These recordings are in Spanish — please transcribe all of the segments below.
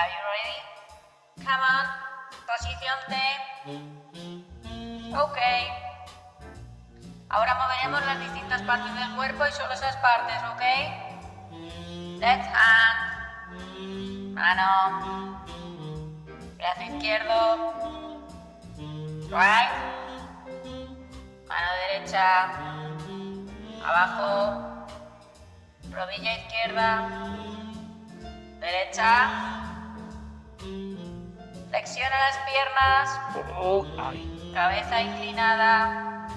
Are you ready? Come on. Posición. Ok. Ahora moveremos las distintas partes del cuerpo y solo esas partes, ¿ok? Left hand. Mano. Brazo izquierdo. Right. Mano derecha. Abajo. Rodilla izquierda. Derecha. Flexiona las piernas. Oh, ay. Cabeza inclinada.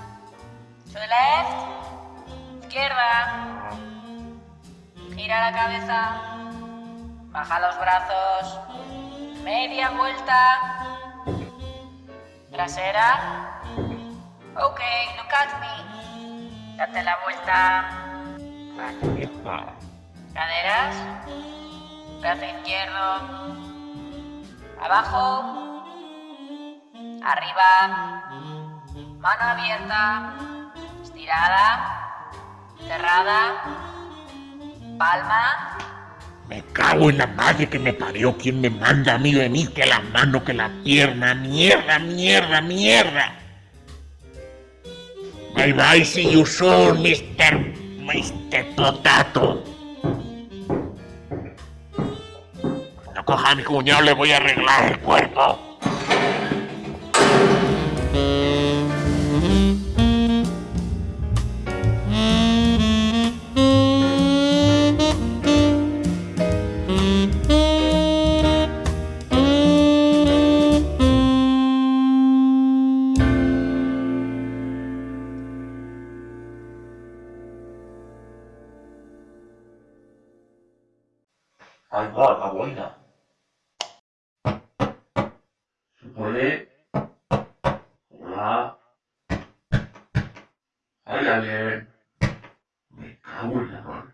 To the left. Izquierda. Gira la cabeza. Baja los brazos. Media vuelta. Trasera. Ok, look at me. Date la vuelta. Caderas. Brazo izquierdo. Abajo. Arriba. Mano abierta. Estirada. Cerrada. Palma. Me cago en la madre que me parió. ¿Quién me manda a mí venir? Que la mano, que la pierna. Mierda, mierda, mierda. Bye bye, see you soon, Mr. Mr. Potato. Coja a mi cuñado le voy a arreglar el cuerpo. Ahí va la buena. Hola. ¿Hay alguien? Me cago en la.